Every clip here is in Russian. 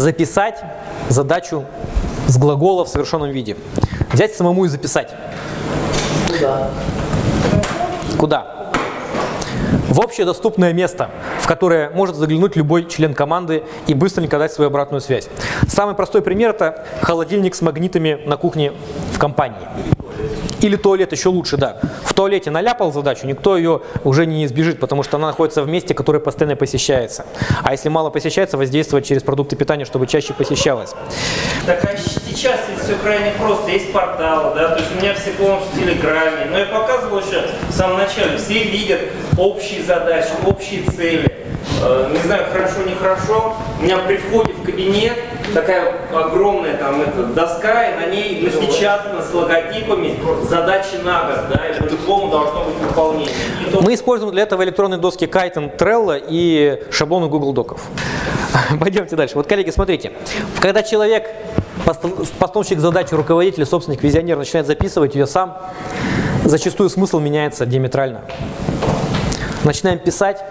записать задачу с глагола в совершенном виде. Взять самому и записать. Куда? Куда? В общедоступное место, в которое может заглянуть любой член команды и быстренько дать свою обратную связь. Самый простой пример – это холодильник с магнитами на кухне в компании. Или туалет, еще лучше, да. В туалете наляпал задачу, никто ее уже не избежит, потому что она находится в месте, которое постоянно посещается. А если мало посещается, воздействовать через продукты питания, чтобы чаще посещалось. Так а сейчас все крайне просто. Есть портал, да, то есть у меня все полностью в Телеграме. Но я показывал еще в самом начале. Все видят общие задачи, общие цели. Э, не знаю, хорошо, нехорошо. У меня при входе в кабинет такая огромная там эта доска, и на ней напечатано с логотипами задачи на год, да, и по-любому должно быть выполнение. То- Мы используем для этого электронные доски Kiten, Trello и шаблоны Google Доков. Пойдемте дальше. Вот, коллеги, смотрите. Когда человек, постановщик задачи, руководитель, собственник, визионер начинает записывать ее сам, зачастую смысл меняется диаметрально. Начинаем писать,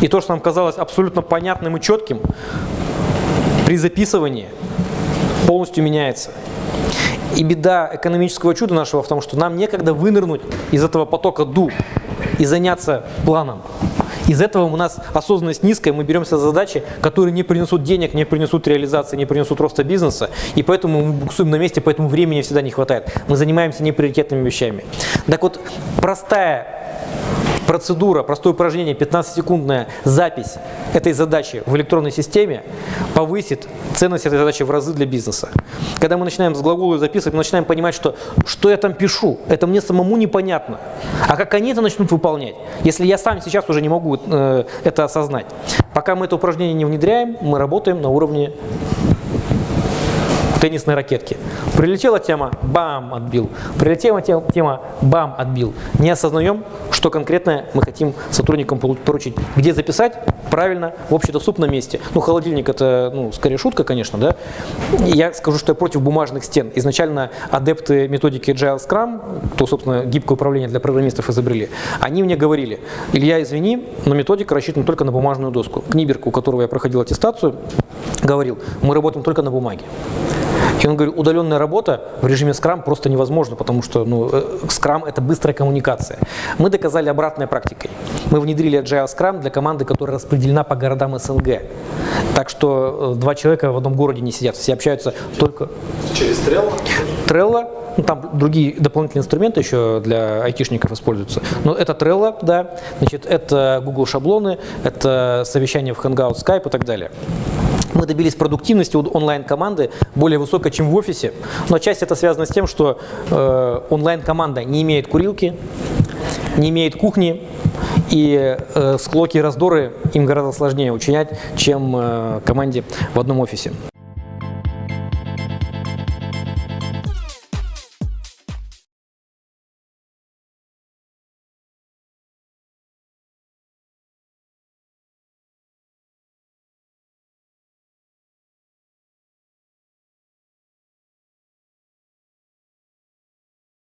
и то, что нам казалось абсолютно понятным и четким, при записывании полностью меняется. И беда экономического чуда нашего в том, что нам некогда вынырнуть из этого потока ду и заняться планом. Из этого у нас осознанность низкая, мы беремся за задачи, которые не принесут денег, не принесут реализации, не принесут роста бизнеса, и поэтому мы буксуем на месте, поэтому времени всегда не хватает. Мы занимаемся неприоритетными вещами. Так вот, простая процедура, простое упражнение, 15-секундная запись этой задачи в электронной системе повысит ценность этой задачи в разы для бизнеса. Когда мы начинаем с глагола записывать, мы начинаем понимать, что что я там пишу, это мне самому непонятно. А как они это начнут выполнять, если я сам сейчас уже не могу э, это осознать. Пока мы это упражнение не внедряем, мы работаем на уровне теннисной ракетки. Прилетела тема, бам, отбил. Прилетела те- тема, бам, отбил. Не осознаем, что конкретно мы хотим сотрудникам поручить. Где записать? Правильно, в общедоступном месте. Ну, холодильник это, ну, скорее шутка, конечно, да. Я скажу, что я против бумажных стен. Изначально адепты методики Agile Scrum, то, собственно, гибкое управление для программистов изобрели, они мне говорили, Илья, извини, но методика рассчитана только на бумажную доску. Книберг, у которого я проходил аттестацию, говорил, мы работаем только на бумаге. И он говорит, удаленная работа в режиме Scrum просто невозможно, потому что ну, э, Scrum это быстрая коммуникация. Мы доказали обратной практикой. Мы внедрили Agile Scrum для команды, которая распределена по городам СНГ. Так что э, два человека в одном городе не сидят, все общаются только Через Trello? Trello, ну, там другие дополнительные инструменты еще для айтишников используются. Но это Trello, да, значит, это Google шаблоны, это совещание в Hangout, Skype и так далее. Мы добились продуктивности у онлайн-команды более высокой, чем в офисе, но часть это связано с тем, что э, онлайн-команда не имеет курилки, не имеет кухни, и э, склоки и раздоры им гораздо сложнее учинять, чем э, команде в одном офисе.